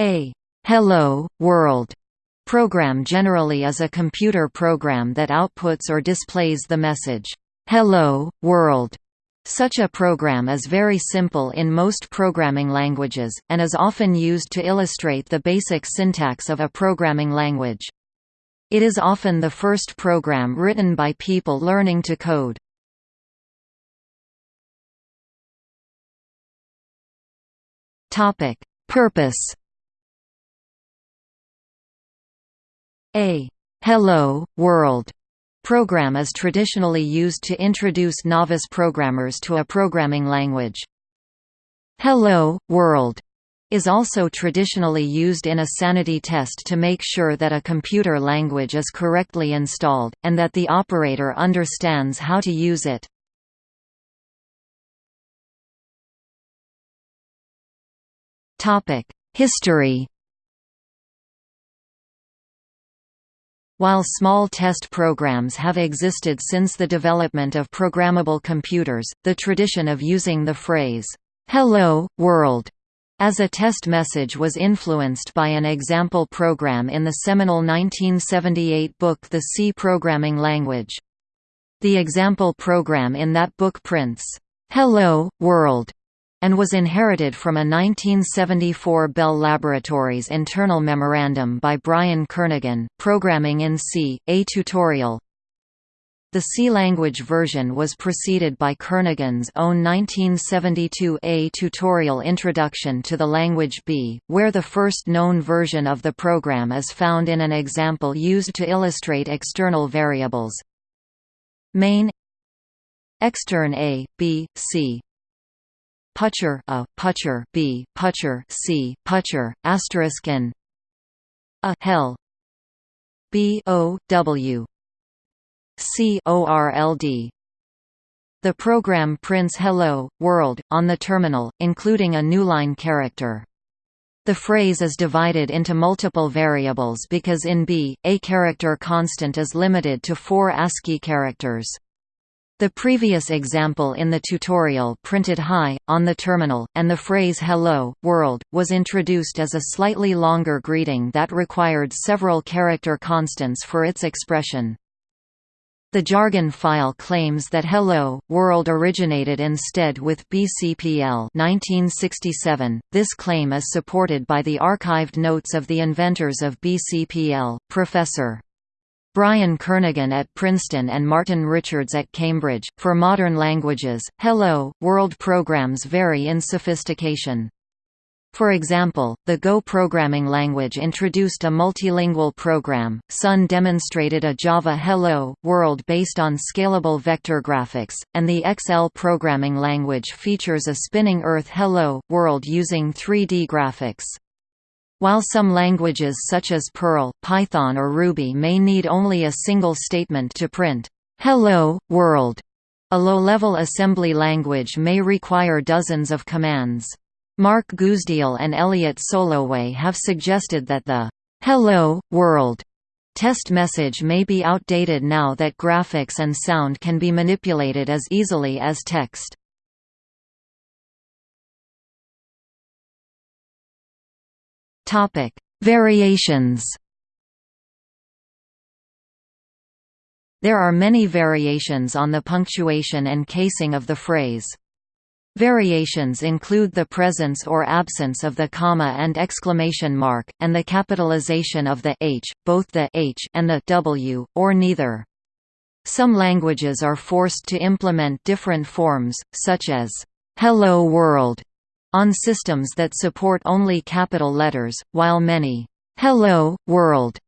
A «Hello, World» program generally is a computer program that outputs or displays the message, "'Hello, World' Such a program is very simple in most programming languages, and is often used to illustrate the basic syntax of a programming language. It is often the first program written by people learning to code. Purpose A «Hello, World» program is traditionally used to introduce novice programmers to a programming language. «Hello, World» is also traditionally used in a sanity test to make sure that a computer language is correctly installed, and that the operator understands how to use it. History While small test programs have existed since the development of programmable computers, the tradition of using the phrase, "'Hello, World' as a test message was influenced by an example program in the seminal 1978 book The C Programming Language. The example program in that book prints, "'Hello, World' and was inherited from a 1974 Bell Laboratories internal memorandum by Brian Kernighan, Programming in C, a tutorial. The C language version was preceded by Kernighan's own 1972 A tutorial Introduction to the Language B, where the first known version of the program is found in an example used to illustrate external variables. Main Extern A, B, C putchar a, putchar b, putchar c, putchar asterisk n a hell b o w c o r l d the program prints Hello, World, on the terminal, including a newline character. The phrase is divided into multiple variables because in B, a character constant is limited to four ASCII characters. The previous example in the tutorial printed Hi, on the terminal, and the phrase Hello, World, was introduced as a slightly longer greeting that required several character constants for its expression. The jargon file claims that Hello, World originated instead with BCPL 1967. This claim is supported by the archived notes of the inventors of BCPL, Professor. Brian Kernighan at Princeton and Martin Richards at Cambridge. For modern languages, Hello, World programs vary in sophistication. For example, the Go programming language introduced a multilingual program, Sun demonstrated a Java Hello, World based on scalable vector graphics, and the XL programming language features a spinning Earth Hello, World using 3D graphics. While some languages such as Perl, Python or Ruby may need only a single statement to print, "'Hello, World'", a low-level assembly language may require dozens of commands. Mark Guzdial and Elliot Soloway have suggested that the "'Hello, World' test message may be outdated now that graphics and sound can be manipulated as easily as text. Topic: Variations. There are many variations on the punctuation and casing of the phrase. Variations include the presence or absence of the comma and exclamation mark, and the capitalization of the h, both the h and the w, or neither. Some languages are forced to implement different forms, such as, "'Hello World' on systems that support only capital letters, while many «Hello, World»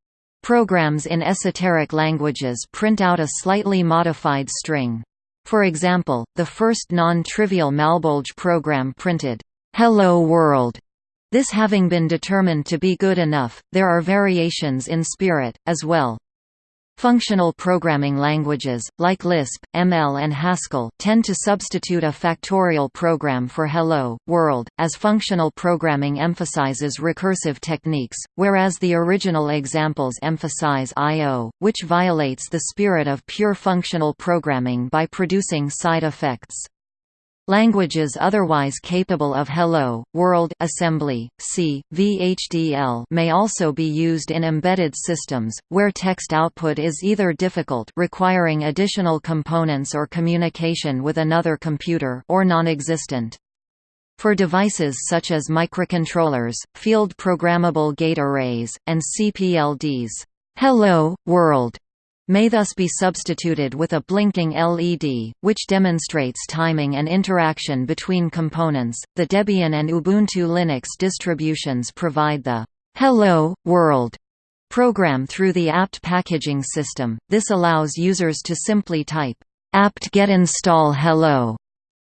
programs in esoteric languages print out a slightly modified string. For example, the first non-trivial Malbolge program printed, "'Hello World' This having been determined to be good enough, there are variations in spirit, as well. Functional programming languages, like Lisp, ML and Haskell, tend to substitute a factorial program for Hello, World, as functional programming emphasizes recursive techniques, whereas the original examples emphasize I.O., which violates the spirit of pure functional programming by producing side effects. Languages otherwise capable of Hello, World assembly, C, VHDL may also be used in embedded systems, where text output is either difficult requiring additional components or communication with another computer or non-existent. For devices such as microcontrollers, field programmable gate arrays, and CPLDs, Hello, World may thus be substituted with a blinking LED, which demonstrates timing and interaction between components. The Debian and Ubuntu Linux distributions provide the Hello, World program through the apt packaging system. This allows users to simply type apt-get install hello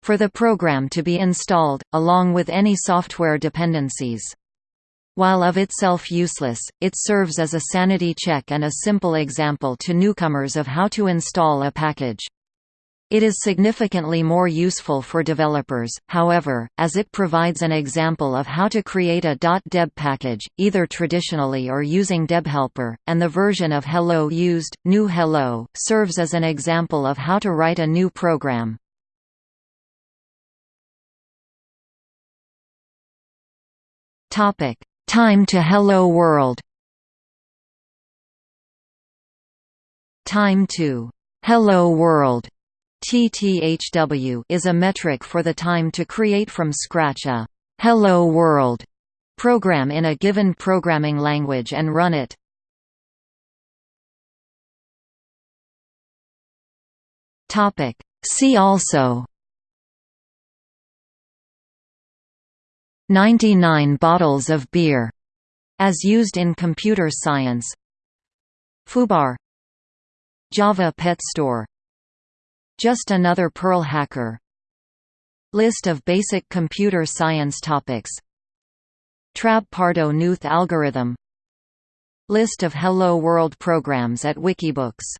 for the program to be installed, along with any software dependencies. While of itself useless, it serves as a sanity check and a simple example to newcomers of how to install a package. It is significantly more useful for developers, however, as it provides an example of how to create a .deb package, either traditionally or using debhelper, and the version of Hello used, GNU Hello, serves as an example of how to write a new program. Time to Hello World. Time to Hello World. TTHW is a metric for the time to create from scratch a Hello World program in a given programming language and run it. Topic. See also 99 bottles of beer, as used in computer science. Fubar. Java Pet Store. Just another Perl hacker. List of basic computer science topics. Trabb-Pardo-Knuth algorithm. List of Hello World programs at Wikibooks